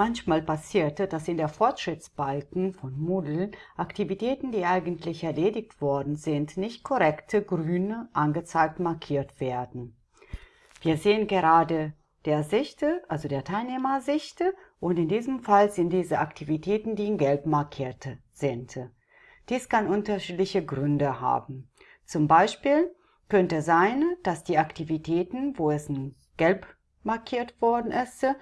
Manchmal passierte, dass in der Fortschrittsbalken von Moodle Aktivitäten, die eigentlich erledigt worden sind, nicht korrekt grün angezeigt markiert werden. Wir sehen gerade der Sichte, also der Teilnehmersichte, und in diesem Fall sind diese Aktivitäten, die in gelb markiert sind. Dies kann unterschiedliche Gründe haben. Zum Beispiel könnte sein, dass die Aktivitäten, wo es in gelb markiert worden ist, äh,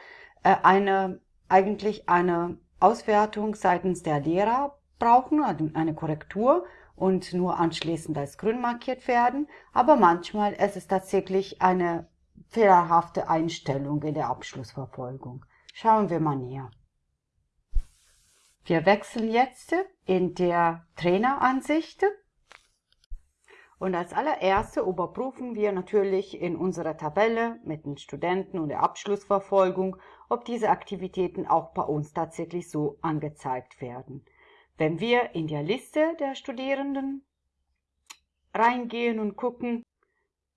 eine, eigentlich eine Auswertung seitens der Lehrer brauchen, also eine Korrektur und nur anschließend als grün markiert werden. Aber manchmal ist es tatsächlich eine fehlerhafte Einstellung in der Abschlussverfolgung. Schauen wir mal näher. Wir wechseln jetzt in der Traineransicht und als allererste überprüfen wir natürlich in unserer Tabelle mit den Studenten und der Abschlussverfolgung, ob diese Aktivitäten auch bei uns tatsächlich so angezeigt werden. Wenn wir in der Liste der Studierenden reingehen und gucken,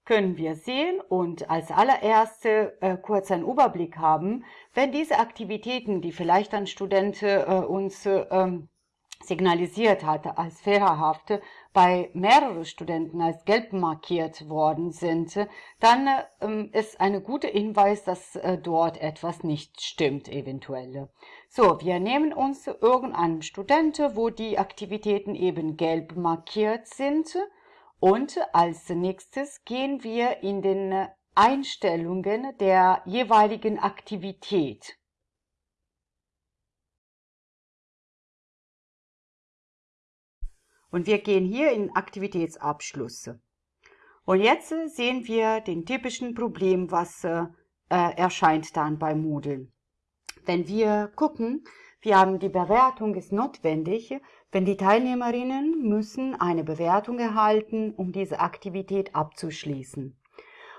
können wir sehen und als allererste äh, kurz einen Überblick haben, wenn diese Aktivitäten, die vielleicht ein Student äh, uns äh, ähm, signalisiert hatte als fehlerhafte, bei mehreren Studenten als gelb markiert worden sind, dann ähm, ist eine gute Hinweis, dass äh, dort etwas nicht stimmt eventuell. So, wir nehmen uns irgendeinen Studenten, wo die Aktivitäten eben gelb markiert sind und als nächstes gehen wir in den Einstellungen der jeweiligen Aktivität. Und wir gehen hier in Aktivitätsabschlüsse. Und jetzt sehen wir den typischen Problem, was äh, erscheint dann bei Moodle. Wenn wir gucken, wir haben die Bewertung ist notwendig, wenn die Teilnehmerinnen müssen eine Bewertung erhalten, um diese Aktivität abzuschließen.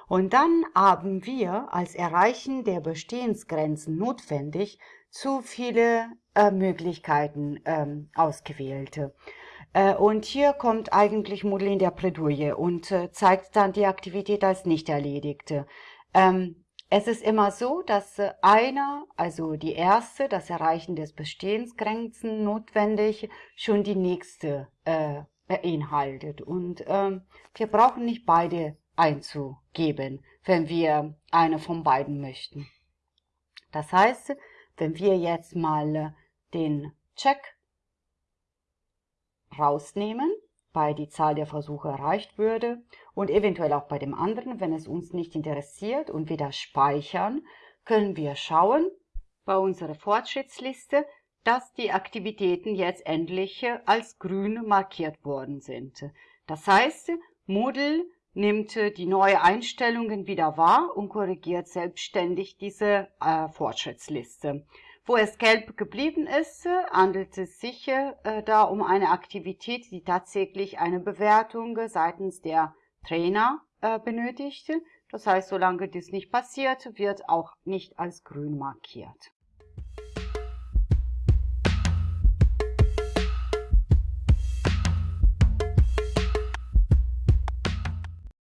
Und dann haben wir als Erreichen der Bestehensgrenzen notwendig zu viele äh, Möglichkeiten ähm, ausgewählte. Äh, und hier kommt eigentlich Moodle in der Plädoyer und äh, zeigt dann die Aktivität als nicht erledigte. Ähm, es ist immer so, dass äh, einer, also die erste, das Erreichen des Bestehensgrenzen notwendig, schon die nächste beinhaltet. Und ähm, wir brauchen nicht beide einzugeben, wenn wir eine von beiden möchten. Das heißt, wenn wir jetzt mal den Check rausnehmen, bei die Zahl der Versuche erreicht würde und eventuell auch bei dem anderen, wenn es uns nicht interessiert und wieder speichern, können wir schauen bei unserer Fortschrittsliste, dass die Aktivitäten jetzt endlich als grün markiert worden sind. Das heißt, Moodle nimmt die neue Einstellungen wieder wahr und korrigiert selbstständig diese äh, Fortschrittsliste. Wo es gelb geblieben ist, handelt es sich äh, da um eine Aktivität, die tatsächlich eine Bewertung seitens der Trainer äh, benötigt. Das heißt, solange dies nicht passiert, wird auch nicht als grün markiert.